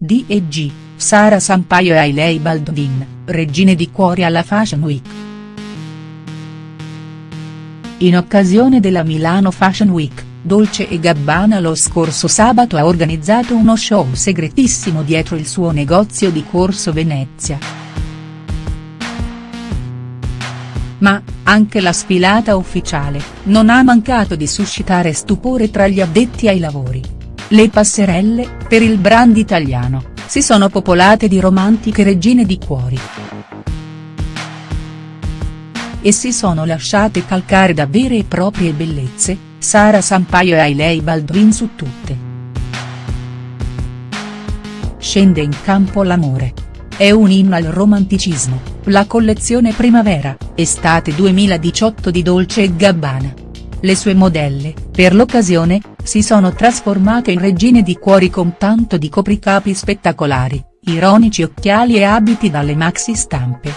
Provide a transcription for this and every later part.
D&G, Sara Sampaio e Hailey Baldwin, regine di cuori alla Fashion Week. In occasione della Milano Fashion Week, Dolce e Gabbana lo scorso sabato ha organizzato uno show segretissimo dietro il suo negozio di Corso Venezia. Ma, anche la sfilata ufficiale, non ha mancato di suscitare stupore tra gli addetti ai lavori. Le passerelle, per il brand italiano, si sono popolate di romantiche regine di cuori. E si sono lasciate calcare da vere e proprie bellezze, Sara Sampaio e Hailey Baldwin su tutte. Scende in campo l'amore. È un inno al romanticismo, la collezione primavera, estate 2018 di Dolce Gabbana. Le sue modelle, per l'occasione, si sono trasformate in regine di cuori con tanto di copricapi spettacolari, ironici occhiali e abiti dalle maxi stampe.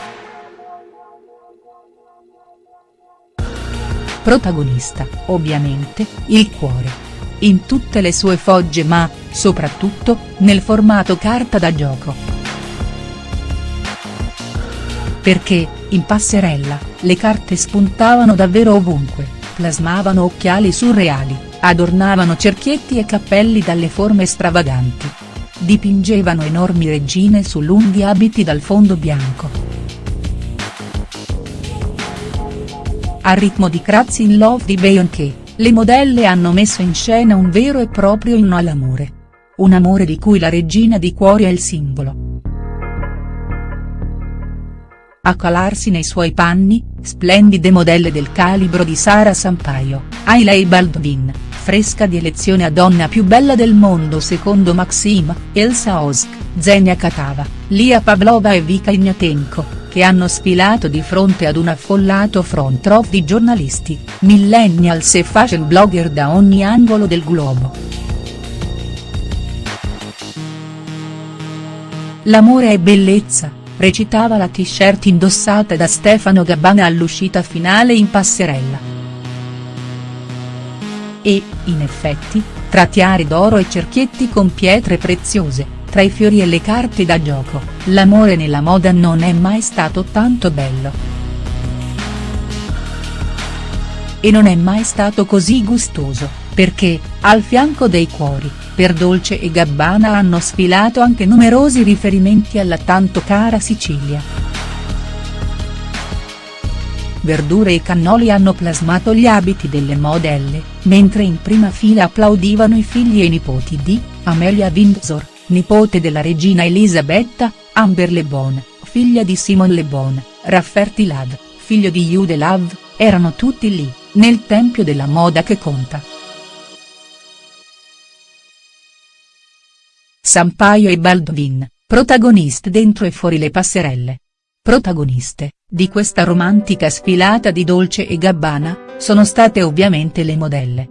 Protagonista, ovviamente, il cuore. In tutte le sue fogge ma, soprattutto, nel formato carta da gioco. Perché, in passerella, le carte spuntavano davvero ovunque, plasmavano occhiali surreali, adornavano cerchietti e cappelli dalle forme stravaganti. Dipingevano enormi regine su lunghi abiti dal fondo bianco. A ritmo di Crazy in Love di Beyoncé, le modelle hanno messo in scena un vero e proprio inno all'amore. Un amore di cui la regina di cuori è il simbolo. A calarsi nei suoi panni, splendide modelle del calibro di Sara Sampaio, Hailey Baldwin, fresca di elezione a donna più bella del mondo secondo Maxim, Elsa Osk, Zenia Katava, Lia Pavlova e Vika Ignatenko che hanno sfilato di fronte ad un affollato front row di giornalisti, millennials e fashion blogger da ogni angolo del globo. L'amore è bellezza, recitava la t-shirt indossata da Stefano Gabbana all'uscita finale in passerella. E, in effetti, tra tiare d'oro e cerchietti con pietre preziose, tra i fiori e le carte da gioco, l'amore nella moda non è mai stato tanto bello. E non è mai stato così gustoso, perché, al fianco dei cuori, per Dolce e Gabbana hanno sfilato anche numerosi riferimenti alla tanto cara Sicilia. Verdure e cannoli hanno plasmato gli abiti delle modelle, mentre in prima fila applaudivano i figli e i nipoti di, Amelia Windsor, nipote della regina Elisabetta, Amber Le Bon, figlia di Simon Le Bon, Rafferty Lav, figlio di Jude Lav, erano tutti lì, nel tempio della moda che conta. Sampaio e Baldwin, protagoniste dentro e fuori le passerelle. Protagoniste, di questa romantica sfilata di Dolce e Gabbana, sono state ovviamente le modelle.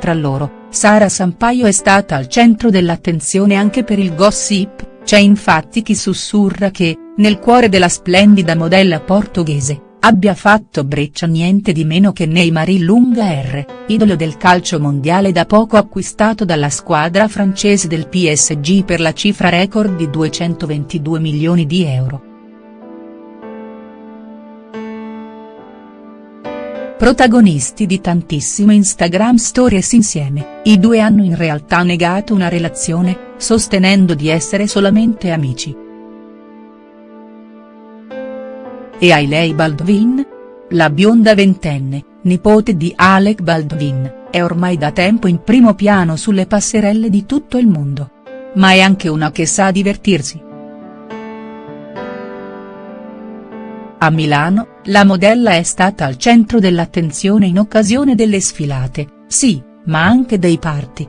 Tra loro, Sara Sampaio è stata al centro dell'attenzione anche per il gossip, c'è infatti chi sussurra che, nel cuore della splendida modella portoghese, abbia fatto breccia niente di meno che Neymar Lunga R, idolo del calcio mondiale da poco acquistato dalla squadra francese del PSG per la cifra record di 222 milioni di euro. Protagonisti di tantissime Instagram stories insieme, i due hanno in realtà negato una relazione, sostenendo di essere solamente amici. E Hailey Baldwin? La bionda ventenne, nipote di Alec Baldwin, è ormai da tempo in primo piano sulle passerelle di tutto il mondo. Ma è anche una che sa divertirsi. A Milano, la modella è stata al centro dell'attenzione in occasione delle sfilate, sì, ma anche dei party.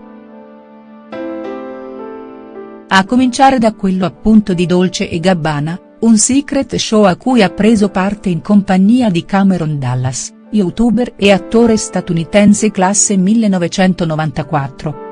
A cominciare da quello appunto di Dolce e Gabbana, un secret show a cui ha preso parte in compagnia di Cameron Dallas, youtuber e attore statunitense classe 1994.